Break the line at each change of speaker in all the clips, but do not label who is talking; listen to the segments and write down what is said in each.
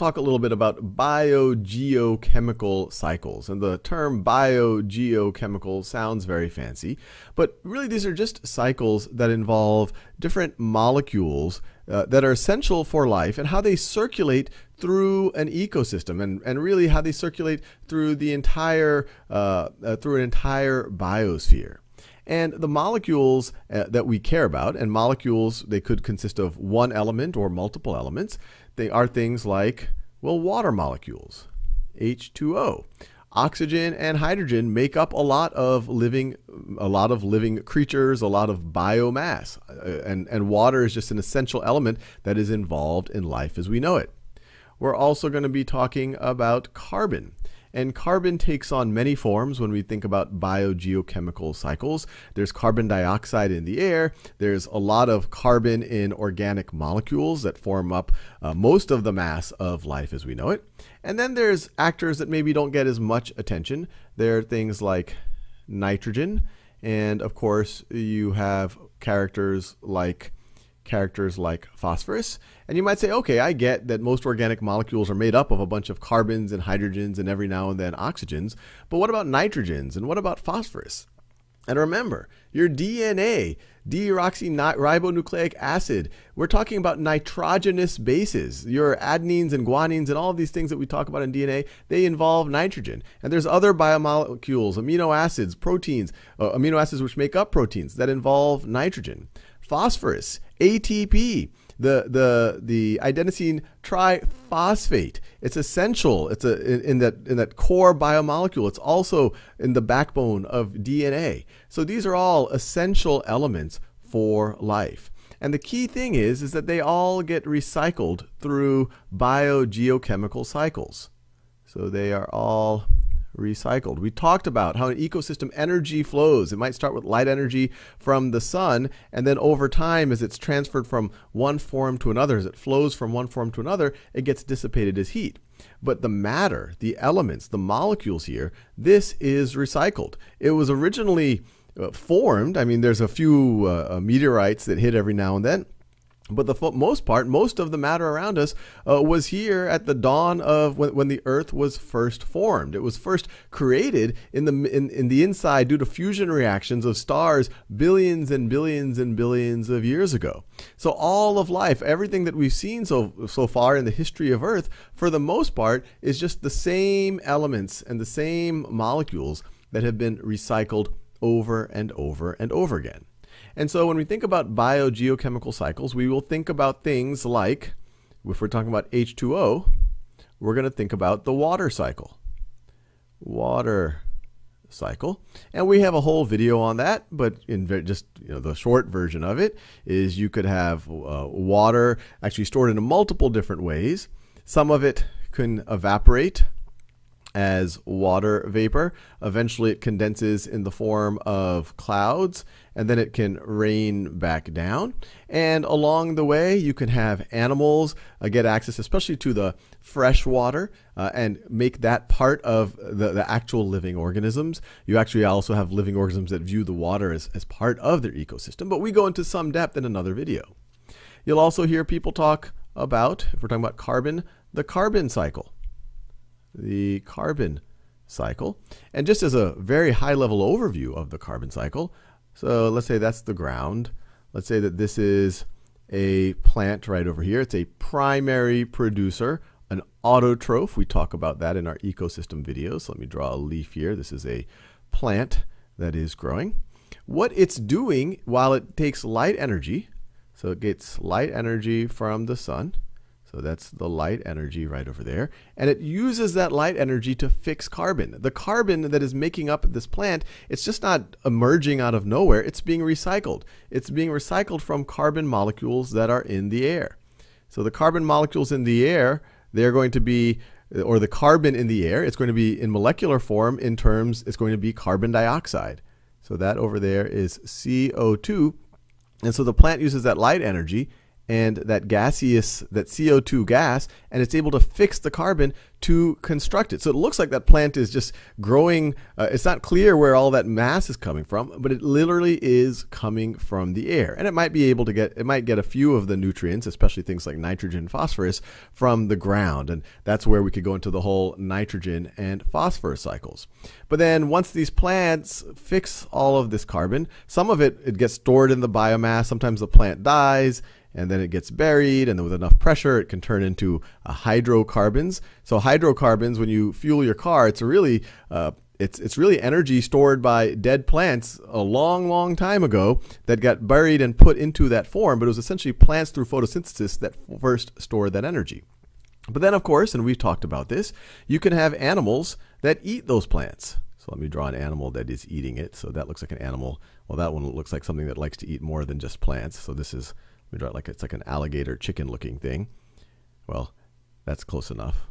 talk a little bit about biogeochemical cycles. And the term biogeochemical sounds very fancy, but really these are just cycles that involve different molecules uh, that are essential for life and how they circulate through an ecosystem and, and really how they circulate through the entire uh, uh, through an entire biosphere. And the molecules uh, that we care about, and molecules, they could consist of one element or multiple elements. They are things like, well, water molecules, H2O. Oxygen and hydrogen make up a lot of living, a lot of living creatures, a lot of biomass, uh, and, and water is just an essential element that is involved in life as we know it. We're also going to be talking about carbon. And carbon takes on many forms when we think about biogeochemical cycles. There's carbon dioxide in the air. There's a lot of carbon in organic molecules that form up uh, most of the mass of life as we know it. And then there's actors that maybe don't get as much attention. There are things like nitrogen. And of course, you have characters like characters like phosphorus. And you might say, okay, I get that most organic molecules are made up of a bunch of carbons and hydrogens and every now and then oxygens. But what about nitrogens and what about phosphorus? And remember, your DNA, deoxyribonucleic acid, we're talking about nitrogenous bases. Your adenines and guanines and all of these things that we talk about in DNA, they involve nitrogen. And there's other biomolecules, amino acids, proteins, uh, amino acids which make up proteins that involve nitrogen phosphorus, ATP, the the the adenosine triphosphate. It's essential. It's a in, in, that in that core biomolecule. It's also in the backbone of DNA. So these are all essential elements for life. And the key thing is is that they all get recycled through biogeochemical cycles. So they are all recycled. We talked about how an ecosystem energy flows. It might start with light energy from the sun, and then over time, as it's transferred from one form to another, as it flows from one form to another, it gets dissipated as heat. But the matter, the elements, the molecules here, this is recycled. It was originally uh, formed. I mean, there's a few uh, uh meteorites that hit every now and then but the most part, most of the matter around us uh, was here at the dawn of when, when, the Earth was first formed. It was first created in the in, in the inside due to fusion reactions of stars billions and billions and billions of years ago. So all of life, everything that we've seen so so far in the history of Earth, for the most part, is just the same elements and the same molecules that have been recycled over and over and over again. And so when we think about biogeochemical cycles, we will think about things like, if we're talking about H2O, we're going to think about the water cycle. Water cycle. And we have a whole video on that, but in just you know the short version of it is you could have uh, water actually stored in a multiple different ways. Some of it can evaporate as water vapor. Eventually, it condenses in the form of clouds, and then it can rain back down. And along the way, you can have animals uh, get access, especially to the fresh water, uh, and make that part of the, the actual living organisms. You actually also have living organisms that view the water as, as part of their ecosystem, but we go into some depth in another video. You'll also hear people talk about, if we're talking about carbon, the carbon cycle the carbon cycle. And just as a very high level overview of the carbon cycle, so let's say that's the ground. Let's say that this is a plant right over here. It's a primary producer, an autotroph. We talk about that in our ecosystem videos. So let me draw a leaf here. This is a plant that is growing. What it's doing while it takes light energy, so it gets light energy from the sun, so that's the light energy right over there. And it uses that light energy to fix carbon. The carbon that is making up this plant, it's just not emerging out of nowhere, it's being recycled. It's being recycled from carbon molecules that are in the air. So the carbon molecules in the air, they're going to be, or the carbon in the air, it's going to be in molecular form in terms, it's going to be carbon dioxide. So that over there is CO2. And so the plant uses that light energy and that gaseous, that CO2 gas, and it's able to fix the carbon to construct it. So it looks like that plant is just growing. Uh, it's not clear where all that mass is coming from, but it literally is coming from the air. And it might be able to get, it might get a few of the nutrients, especially things like nitrogen phosphorus, from the ground. And that's where we could go into the whole nitrogen and phosphorus cycles. But then once these plants fix all of this carbon, some of it, it gets stored in the biomass. Sometimes the plant dies and then it gets buried, and then with enough pressure, it can turn into uh, hydrocarbons. So hydrocarbons, when you fuel your car, it's really uh, it's it's really energy stored by dead plants a long, long time ago that got buried and put into that form. But it was essentially plants through photosynthesis that first stored that energy. But then, of course, and we've talked about this, you can have animals that eat those plants. So let me draw an animal that is eating it. So that looks like an animal. Well, that one looks like something that likes to eat more than just plants. So this is we draw it like it's like an alligator chicken looking thing. Well, that's close enough.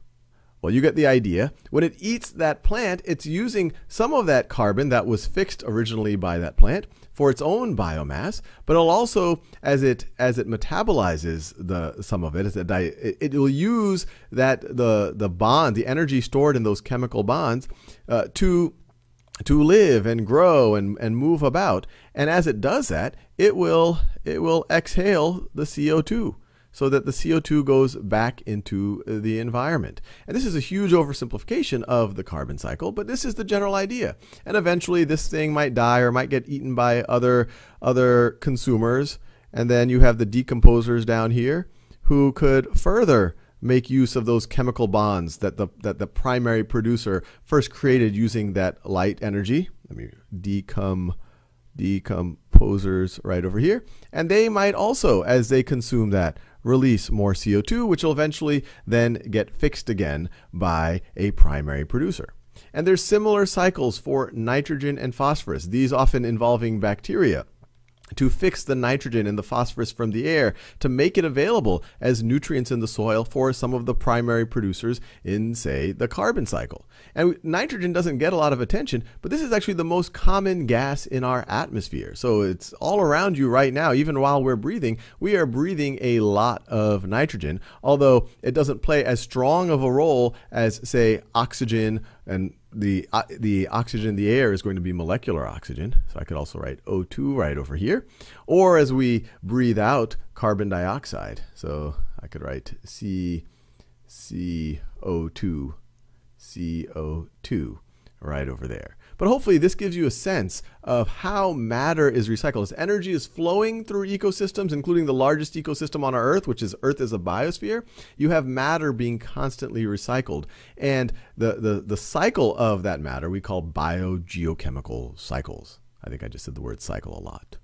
Well, you get the idea. When it eats that plant, it's using some of that carbon that was fixed originally by that plant for its own biomass, but it'll also, as it as it metabolizes the some of it, as it, it will use that the the bond, the energy stored in those chemical bonds, uh, to to live and grow and, and move about. And as it does that, it will it will exhale the CO2 so that the CO2 goes back into the environment. And this is a huge oversimplification of the carbon cycle, but this is the general idea. And eventually this thing might die or might get eaten by other other consumers. And then you have the decomposers down here who could further make use of those chemical bonds that the that the primary producer first created using that light energy. Let me decom decomposers right over here. And they might also, as they consume that, release more CO2, which will eventually then get fixed again by a primary producer. And there's similar cycles for nitrogen and phosphorus, these often involving bacteria to fix the nitrogen and the phosphorus from the air to make it available as nutrients in the soil for some of the primary producers in, say, the carbon cycle. And nitrogen doesn't get a lot of attention, but this is actually the most common gas in our atmosphere. So it's all around you right now, even while we're breathing. We are breathing a lot of nitrogen, although it doesn't play as strong of a role as, say, oxygen and the uh, the oxygen in the air is going to be molecular oxygen. So I could also write O2 right over here. Or as we breathe out carbon dioxide. So I could write C CO2 CO2 right over there. But hopefully this gives you a sense of how matter is recycled. As energy is flowing through ecosystems, including the largest ecosystem on our Earth, which is Earth as a biosphere, you have matter being constantly recycled. And the, the, the cycle of that matter we call biogeochemical cycles. I think I just said the word cycle a lot.